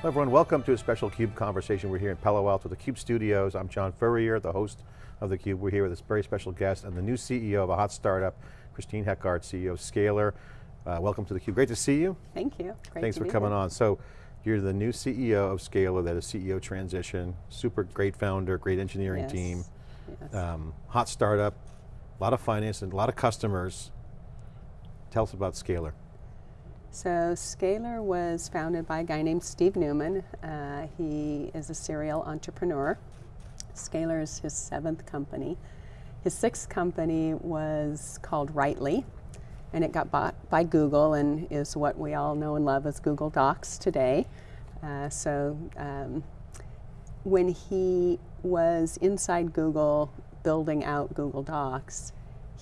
Hello everyone, welcome to a special CUBE conversation. We're here in Palo Alto, the CUBE studios. I'm John Furrier, the host of the CUBE. We're here with this very special guest and the new CEO of a hot startup, Christine Heckart, CEO of Scalyr. Uh, welcome to the CUBE, great to see you. Thank you, great Thanks for coming here. on. So, you're the new CEO of Scalyr, that is CEO transition, super great founder, great engineering yes. team, yes. um, hot startup, a lot of finance and a lot of customers. Tell us about Scalyr. So Scalyr was founded by a guy named Steve Newman. Uh, he is a serial entrepreneur. Scalyr is his seventh company. His sixth company was called Writely, and it got bought by Google and is what we all know and love as Google Docs today. Uh, so um, when he was inside Google building out Google Docs,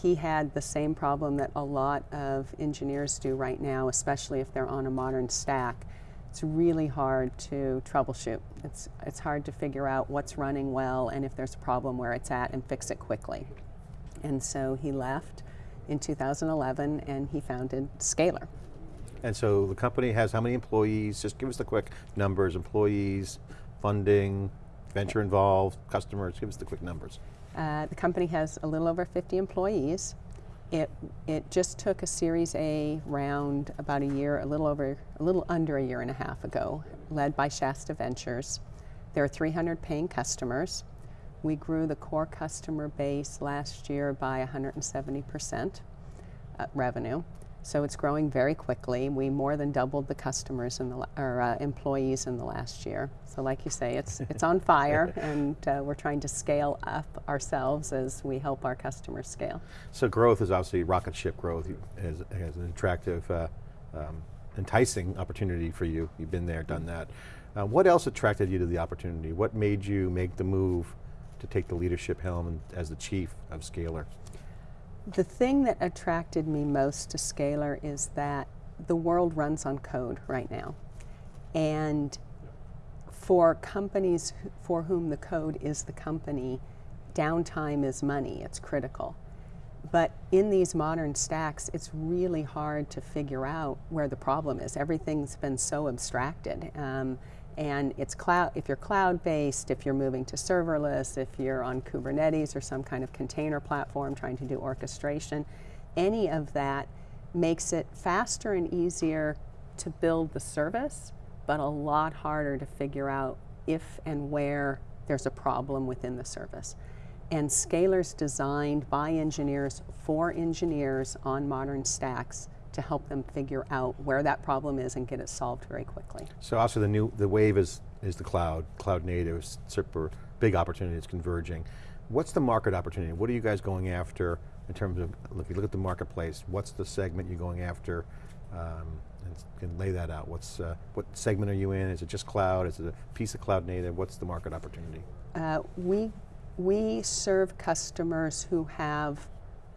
he had the same problem that a lot of engineers do right now, especially if they're on a modern stack. It's really hard to troubleshoot. It's, it's hard to figure out what's running well and if there's a problem where it's at and fix it quickly. And so he left in 2011 and he founded Scalyr. And so the company has how many employees? Just give us the quick numbers, employees, funding, venture involved, customers, give us the quick numbers. Uh, the company has a little over 50 employees. It, it just took a Series A round about a year, a little over, a little under a year and a half ago, led by Shasta Ventures. There are 300 paying customers. We grew the core customer base last year by 170% uh, revenue. So it's growing very quickly. We more than doubled the customers in the, or uh, employees in the last year. So like you say, it's, it's on fire and uh, we're trying to scale up ourselves as we help our customers scale. So growth is obviously rocket ship growth as, as an attractive, uh, um, enticing opportunity for you. You've been there, done that. Uh, what else attracted you to the opportunity? What made you make the move to take the leadership helm as the chief of Scalyr? The thing that attracted me most to Scalyr is that the world runs on code right now. And for companies for whom the code is the company, downtime is money, it's critical. But in these modern stacks, it's really hard to figure out where the problem is. Everything's been so abstracted. Um, and it's cloud, if you're cloud-based, if you're moving to serverless, if you're on Kubernetes or some kind of container platform trying to do orchestration, any of that makes it faster and easier to build the service, but a lot harder to figure out if and where there's a problem within the service. And Scalyr's designed by engineers for engineers on modern stacks to help them figure out where that problem is and get it solved very quickly. So also the new, the wave is, is the cloud, cloud native, super big opportunity, it's converging. What's the market opportunity? What are you guys going after in terms of, if you look at the marketplace, what's the segment you're going after? Um, and can lay that out. What's, uh, what segment are you in? Is it just cloud? Is it a piece of cloud native? What's the market opportunity? Uh, we, we serve customers who have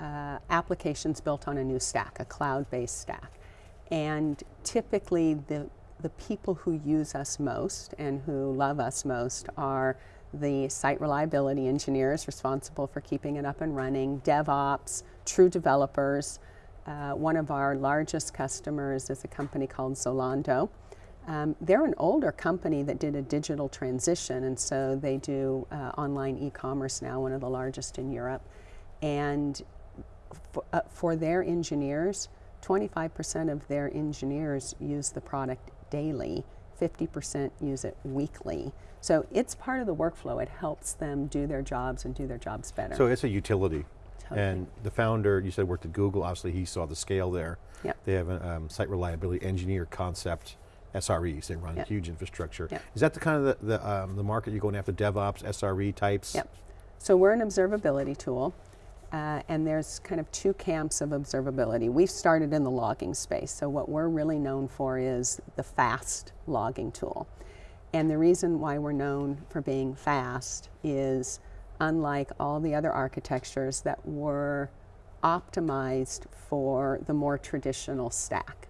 uh, applications built on a new stack, a cloud-based stack. And typically the, the people who use us most and who love us most are the site reliability engineers responsible for keeping it up and running, DevOps, true developers. Uh, one of our largest customers is a company called Zalando. Um, they're an older company that did a digital transition and so they do uh, online e-commerce now, one of the largest in Europe. And uh, for their engineers, 25% of their engineers use the product daily, 50% use it weekly. So it's part of the workflow. It helps them do their jobs and do their jobs better. So it's a utility. Totally. And the founder, you said worked at Google, obviously he saw the scale there. Yep. They have a um, site reliability engineer concept, SREs, they run yep. huge infrastructure. Yep. Is that the kind of the, the, um, the market you're going after, DevOps, SRE types? Yep. So we're an observability tool. Uh, and there's kind of two camps of observability. We've started in the logging space, so what we're really known for is the fast logging tool. And the reason why we're known for being fast is unlike all the other architectures that were optimized for the more traditional stack.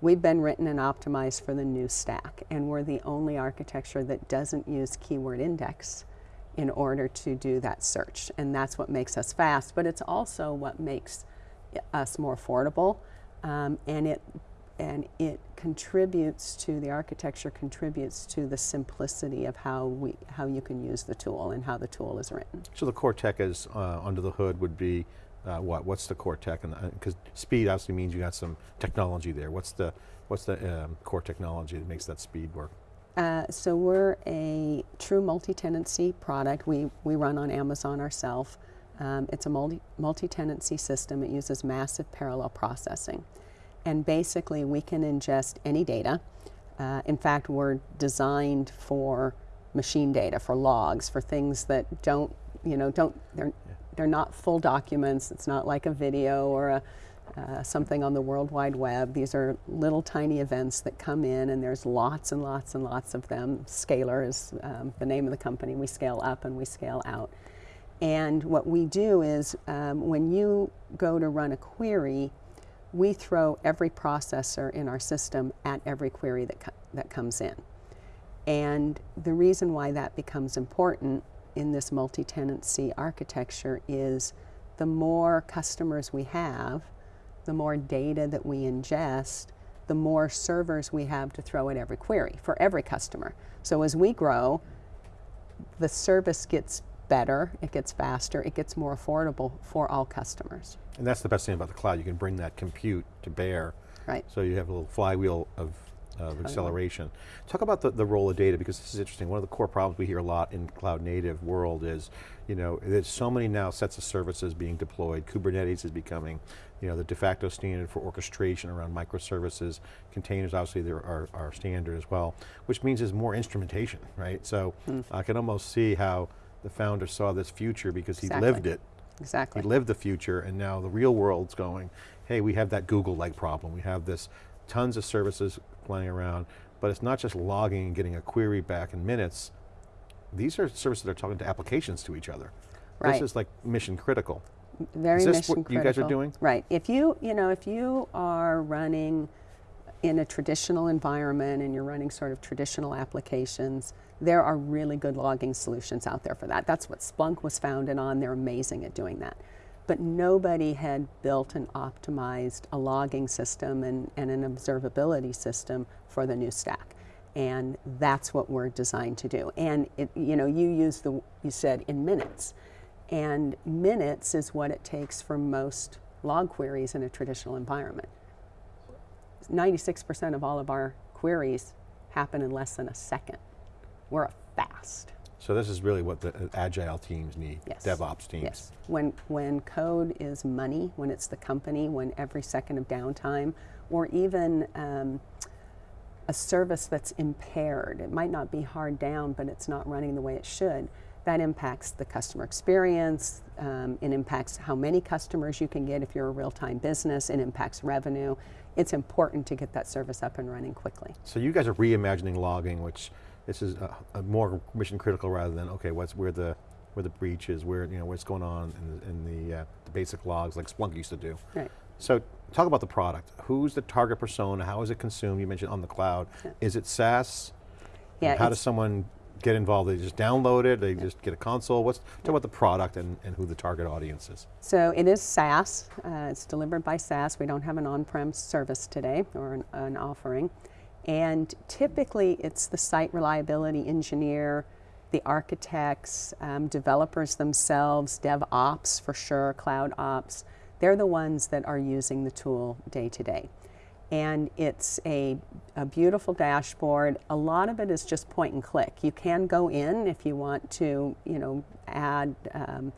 We've been written and optimized for the new stack, and we're the only architecture that doesn't use keyword index in order to do that search. And that's what makes us fast, but it's also what makes us more affordable. Um, and it and it contributes to the architecture contributes to the simplicity of how we how you can use the tool and how the tool is written. So the core tech is uh, under the hood would be uh, what? What's the core tech? And because speed obviously means you got some technology there. What's the what's the um, core technology that makes that speed work? Uh, so we're a true multi-tenancy product. We we run on Amazon ourselves. Um, it's a multi multi-tenancy system. It uses massive parallel processing, and basically we can ingest any data. Uh, in fact, we're designed for machine data, for logs, for things that don't you know don't they're they're not full documents. It's not like a video or a, uh, something on the World Wide Web. These are little tiny events that come in, and there's lots and lots and lots of them. Scalyr is um, the name of the company. We scale up and we scale out. And what we do is um, when you go to run a query, we throw every processor in our system at every query that, co that comes in. And the reason why that becomes important in this multi-tenancy architecture is the more customers we have, the more data that we ingest, the more servers we have to throw at every query for every customer. So as we grow, the service gets better, it gets faster, it gets more affordable for all customers. And that's the best thing about the cloud. You can bring that compute to bear. Right. So you have a little flywheel of of acceleration. Talk about the, the role of data because this is interesting. One of the core problems we hear a lot in cloud native world is, you know, there's so many now sets of services being deployed. Kubernetes is becoming, you know, the de facto standard for orchestration around microservices. Containers obviously there are, are standard as well, which means there's more instrumentation, right? So mm. I can almost see how the founder saw this future because he lived it. Exactly. He lived the future and now the real world's going, hey, we have that Google-like problem. We have this tons of services flying around, but it's not just logging and getting a query back in minutes. These are services that are talking to applications to each other. Right. This is like mission critical. Very is this mission what critical. you guys are doing? Right. If you, you know, if you are running in a traditional environment and you're running sort of traditional applications, there are really good logging solutions out there for that. That's what Splunk was founded on. They're amazing at doing that but nobody had built and optimized a logging system and, and an observability system for the new stack. And that's what we're designed to do. And it, you know, you used the, you said in minutes. And minutes is what it takes for most log queries in a traditional environment. 96% of all of our queries happen in less than a second. We're fast. So this is really what the uh, agile teams need, yes. DevOps teams. Yes, when, when code is money, when it's the company, when every second of downtime, or even um, a service that's impaired, it might not be hard down, but it's not running the way it should, that impacts the customer experience, um, it impacts how many customers you can get if you're a real-time business, it impacts revenue. It's important to get that service up and running quickly. So you guys are reimagining logging, which this is a, a more mission critical rather than, okay, what's where the where the breach is, where you know what's going on in the, in the, uh, the basic logs like Splunk used to do. Right. So talk about the product. Who's the target persona? How is it consumed? You mentioned on the cloud. Yeah. Is it SaaS? Yeah. How does someone get involved? They just download it, they yeah. just get a console. What's, talk about the product and, and who the target audience is. So it is SaaS, uh, it's delivered by SaaS. We don't have an on-prem service today or an, an offering. And typically it's the site reliability engineer, the architects, um, developers themselves, DevOps for sure, cloud ops. They're the ones that are using the tool day to day. And it's a, a beautiful dashboard. A lot of it is just point and click. You can go in if you want to, you know, add um,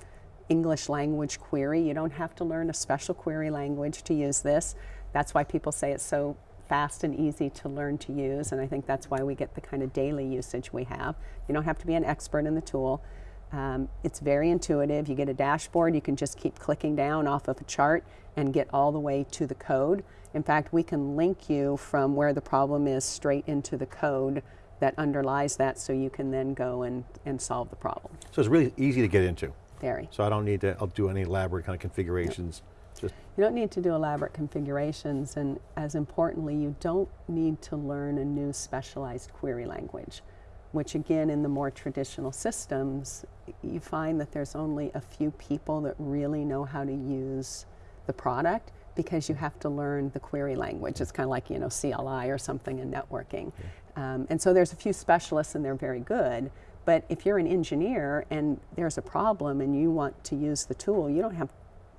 English language query. You don't have to learn a special query language to use this. That's why people say it's so fast and easy to learn to use, and I think that's why we get the kind of daily usage we have. You don't have to be an expert in the tool. Um, it's very intuitive. You get a dashboard, you can just keep clicking down off of a chart and get all the way to the code. In fact, we can link you from where the problem is straight into the code that underlies that so you can then go and, and solve the problem. So it's really easy to get into. Very. So I don't need to I'll do any elaborate kind of configurations. Just you don't need to do elaborate configurations, and as importantly, you don't need to learn a new specialized query language, which again, in the more traditional systems, you find that there's only a few people that really know how to use the product. because you have to learn the query language. It's kind of like, you know, CLI or something in networking. Um, and so there's a few specialists and they're very good. But if you're an engineer and there's a problem and you want to use the tool, you don't have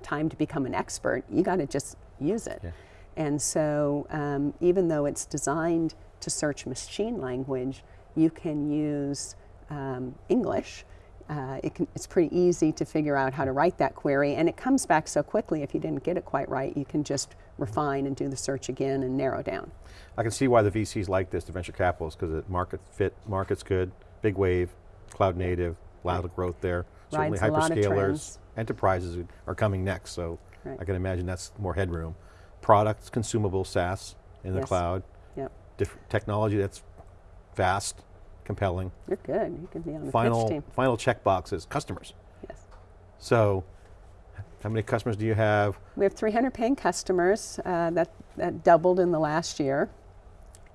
time to become an expert. You got to just use it. Yeah. And so um, even though it's designed to search machine language, you can use um, English. Uh, it can, it's pretty easy to figure out how to write that query, and it comes back so quickly. If you didn't get it quite right, you can just refine and do the search again and narrow down. I can see why the VCs like this, the venture capitalists, because the market fit, market's good, big wave, cloud native, a lot of growth there. Certainly Rides a lot of hyperscalers, enterprises are coming next, so Right. I can imagine that's more headroom. Products, consumable, SaaS in the Yes. cloud, Yep, different technology that's fast, compelling. you're good. You can be on the pitch Final, team. final checkbox is customers. Yes. So, how many customers do you have? We have 300 paying customers. Uh, that, that doubled in the last year.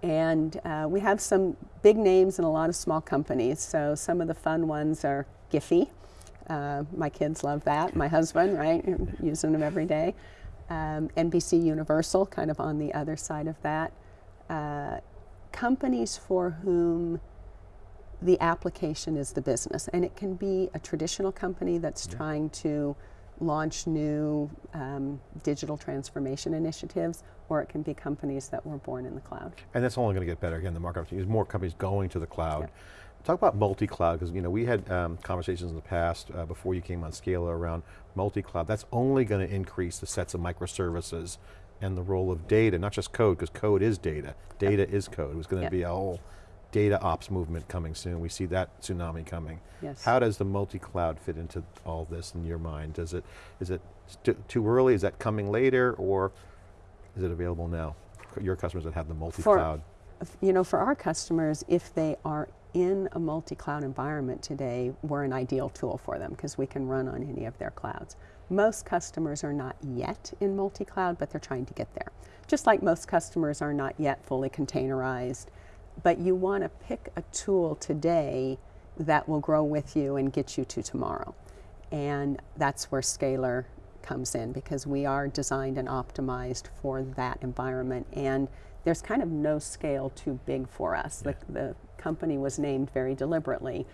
And uh, we have some big names and a lot of small companies. So some of the fun ones are Giphy. Uh, my kids love that. My husband, right, using them every day. Um, NBC Universal, kind of on the other side of that. Uh, companies for whom the application is the business. And it can be a traditional company that's trying to launch new um, digital transformation initiatives, or it can be companies that were born in the cloud. And that's only going to get better. Again, the market opportunity is more companies going to the cloud. Yep. Talk about multi-cloud, because you know we had um, conversations in the past uh, before you came on Scala around multi-cloud. That's only going to increase the sets of microservices and the role of data, not just code, because code is data. Data is code. It was going to Yep. be a whole data ops movement coming soon. We see that tsunami coming. Yes. How does the multi-cloud fit into all this in your mind? Does it, is it too early? Is that coming later, or is it available now? Your customers that have the multi-cloud. You know, for our customers, if they are in a multi-cloud environment today, we're an ideal tool for them because we can run on any of their clouds. Most customers are not yet in multi-cloud, but they're trying to get there. Just like most customers are not yet fully containerized, but you want to pick a tool today that will grow with you and get you to tomorrow. And that's where Scalyr comes in because we are designed and optimized for that environment. And there's kind of no scale too big for us. The, the company was named very deliberately.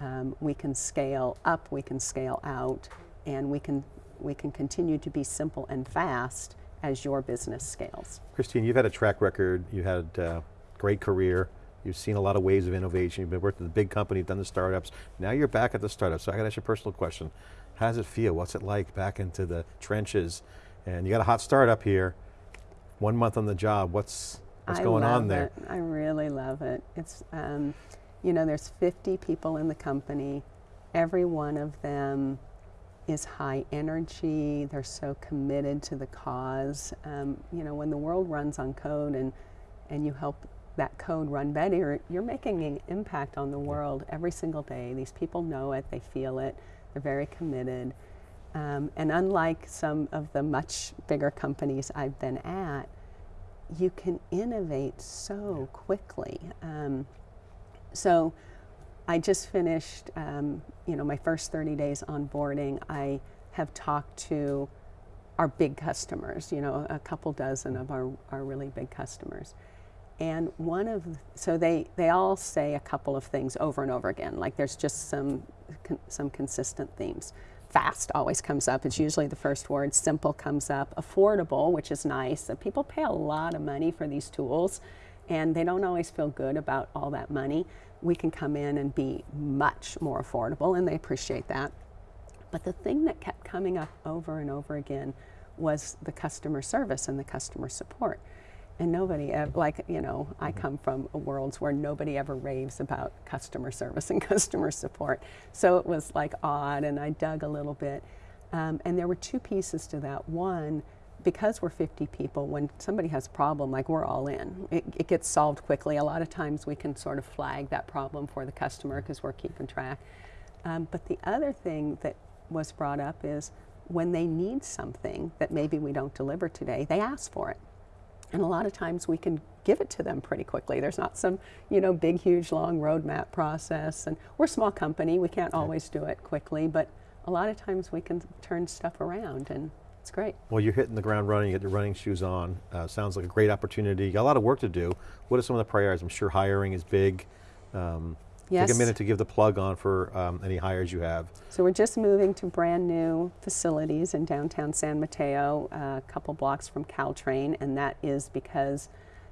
Um, we can scale up, we can scale out, and we can, we can continue to be simple and fast as your business scales. Christine, you've had a track record, you had a great career, you've seen a lot of waves of innovation, you've been working at the big company, you've done the startups, now you're back at the startups, so I got to ask you a personal question. How does it feel? What's it like back into the trenches? And you got a hot startup here, one month on the job, what's, what's I going on there? It. I really love it. It's, um, you know, there's 50 people in the company. Every one of them is high energy. They're so committed to the cause. Um, you know, when the world runs on code and and you help that code run better, you're making an impact on the world every single day. These people know it. They feel it. They're very committed. Um, and unlike some of the much bigger companies I've been at, you can innovate so quickly. Um, so I just finished, um, you know, my first 30 days onboarding. I have talked to our big customers, you know, a couple dozen of our, our really big customers. And one of, so they, they all say a couple of things over and over again, like there's just some, con- some consistent themes. Fast always comes up, it's usually the first word. Simple comes up. Affordable, which is nice. People pay a lot of money for these tools and they don't always feel good about all that money. We can come in and be much more affordable and they appreciate that. But the thing that kept coming up over and over again was the customer service and the customer support. And nobody, ev- like, you know, I come from a worlds where nobody ever raves about customer service and customer support. So it was like odd, and I dug a little bit. Um, and there were two pieces to that. One, because we're 50 people, when somebody has a problem, like we're all in, it, it gets solved quickly. A lot of times we can sort of flag that problem for the customer because we're keeping track. Um, but the other thing that was brought up is when they need something that maybe we don't deliver today, they ask for it. And a lot of times we can give it to them pretty quickly. There's not some, you know, big, huge, long roadmap process. And we're a small company, we can't always do it quickly, but a lot of times we can turn stuff around and It's great. Well, you're hitting the ground running, you get your running shoes on. Uh, sounds like a great opportunity. You got a lot of work to do. What are some of the priorities? I'm sure hiring is big. Um, Yes. Take a minute to give the plug on for um, any hires you have. So we're just moving to brand new facilities in downtown San Mateo, uh, a couple blocks from Caltrain, and that is because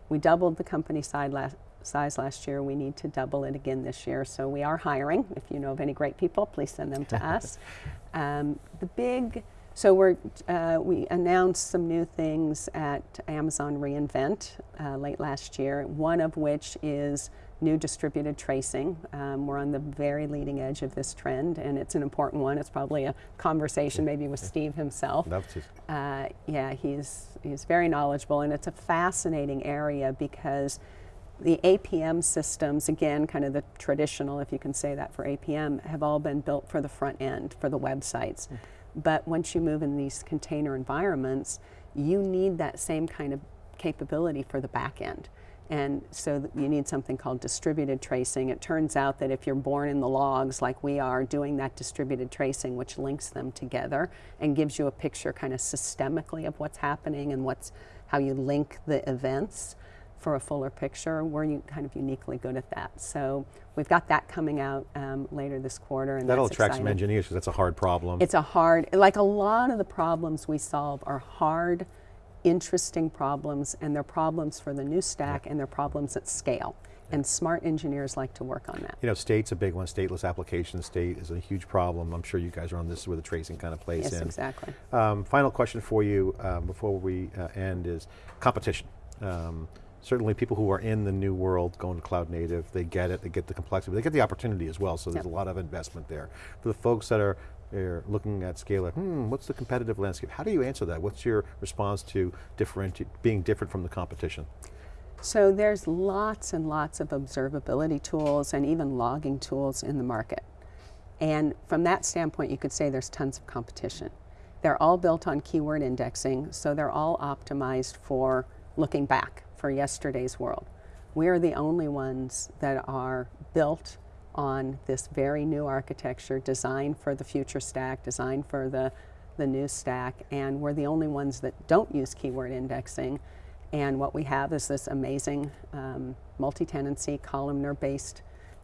we doubled the company side last, size last year. We need to double it again this year. So we are hiring. If you know of any great people, please send them to us. Um, the big, so we're, uh, we announced some new things at Amazon reInvent uh, late last year, one of which is new distributed tracing. Um, we're on the very leading edge of this trend, and it's an important one. It's probably a conversation maybe with Steve himself. Love to. Uh, yeah, he's, he's very knowledgeable, and it's a fascinating area because the APM systems, again, kind of the traditional, if you can say that for APM, have all been built for the front end, for the websites. But once you move in these container environments, you need that same kind of capability for the back end. And so you need something called distributed tracing. It turns out that if you're born in the logs like we are, doing that distributed tracing, which links them together and gives you a picture kind of systemically of what's happening and what's how you link the events for a fuller picture, we're kind of uniquely good at that. So we've got that coming out um, later this quarter, and That'll attract some engineers because that's a hard problem. It's a hard, like a lot of the problems we solve are hard, interesting problems, and they're problems for the new stack, and they're problems at scale. And smart engineers like to work on that. you know, state's a big one. Stateless application state is a huge problem. I'm sure you guys are on this where the tracing kind of plays Yes, in. exactly. Um, final question for you um, before we uh, end is competition. Um, certainly people who are in the new world going to cloud native, they get it, they get the complexity, they get the opportunity as well, so there's Yep. a lot of investment there. For the folks that are, are looking at Scalyr, hmm, what's the competitive landscape? How do you answer that? What's your response to being different from the competition? So there's lots and lots of observability tools and even logging tools in the market. And from that standpoint, you could say there's tons of competition. They're all built on keyword indexing, so they're all optimized for looking back for yesterday's world. We are the only ones that are built on this very new architecture, designed for the future stack, designed for the, the new stack, and we're the only ones that don't use keyword indexing. And what we have is this amazing um, multi-tenancy, columnar-based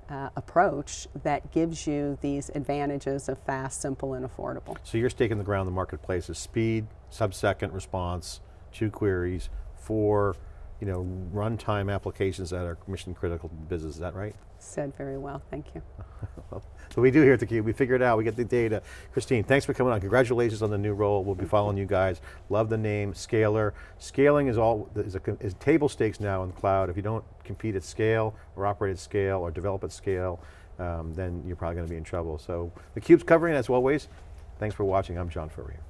uh, approach that gives you these advantages of fast, simple, and affordable. So you're in the ground in the marketplace is speed, sub-second response, two queries, four, you know, runtime applications that are mission critical to business, is that right? Said very well, thank you. So we do here at theCUBE, we figure it out, we get the data. Christine, thanks for coming on, congratulations on the new role, we'll be following you guys. Love the name, Scalyr. Scaling is all, is, a, is table stakes now in the cloud. If you don't compete at scale, or operate at scale, or develop at scale, um, then you're probably going to be in trouble. So theCUBE's covering as always. Thanks for watching, I'm John Furrier.